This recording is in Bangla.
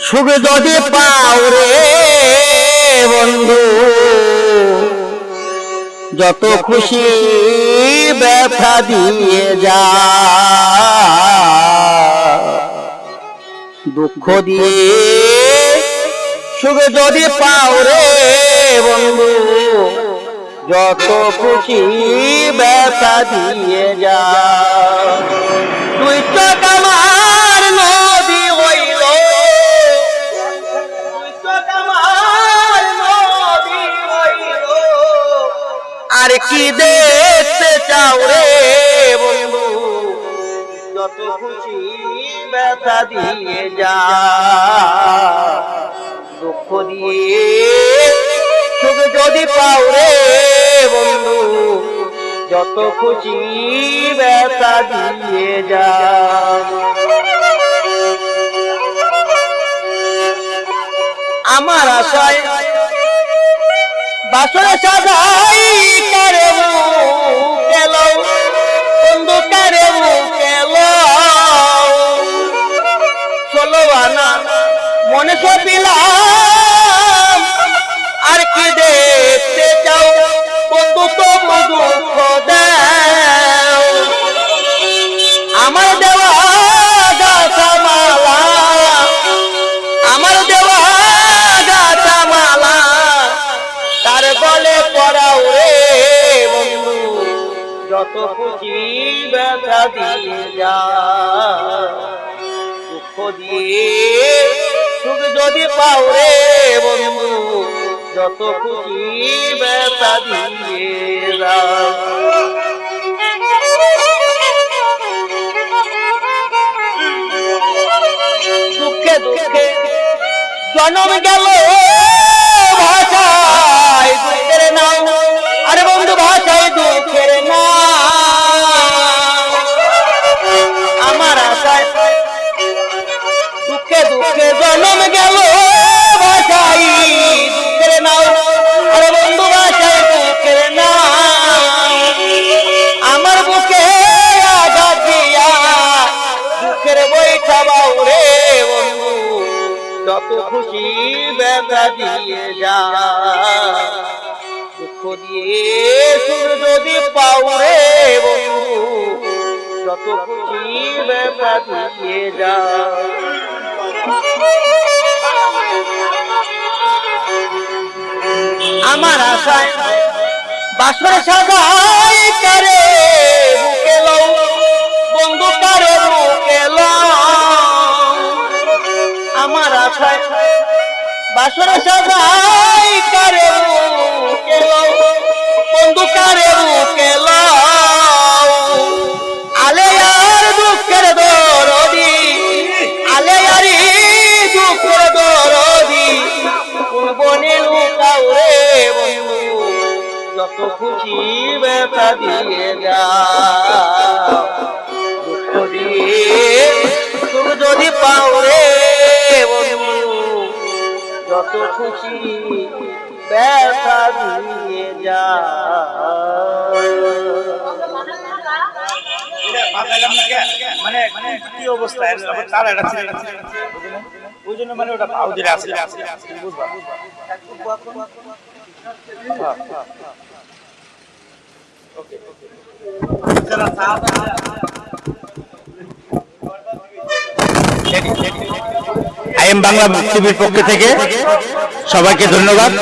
দুঃখ যদি পাও রে বন্ধু, যত খুশি ব্যথা দিয়ে যা। দুঃখ দিয়ে সুখ যদি পাও রে যত খুশি ব্যথা দিয়ে যা তুই চোখ আমার নদী হইল। আর কি দেখতে চাও রে যত খুশি ব্যথা দিয়ে যা দুঃখ দিয়ে সুখ যদি পাও রে বন্ধু যত খুশি ব্যথা দিয়ে যা। আমার আশায় বাসরে সাজাই যত খুশি ব্যথা দিয়ে যা দুঃখ দিয়ে সুখ যদি পাও রে বন্ধু যত খুশি ব্যথা দিয়ে যা দুঃখে দুঃখে জনম গেল। জনম গেল আমার বুকে আঘাত দিয়া দুঃখের বইটা বাউরে বন্ধু, যত খুশি ব্যথা দিয়ে যা। দুঃখ দিয়ে সুর যদি পাও রে বন্ধু, যত খুশি ব্যথা দিয়ে যা। আমার আশায় বাসর সাজাই করে বুকে লও, বন্ধু কারে বুকে আমার আশায় বাসর সাজাই করে বুকে লও। যত খুশি ব্যথা দিয়ে যা দুঃখ দিয়ে সুখ যদি পাও রে যত খুশি ব্যথা দিয়ে যা মানে কি অবস্থা? তার একটা ওই জন্য মানে ওটা আছে বুঝবা? আই এম বাংলা টিভির পক্ষ থেকে সবাইকে ধন্যবাদ।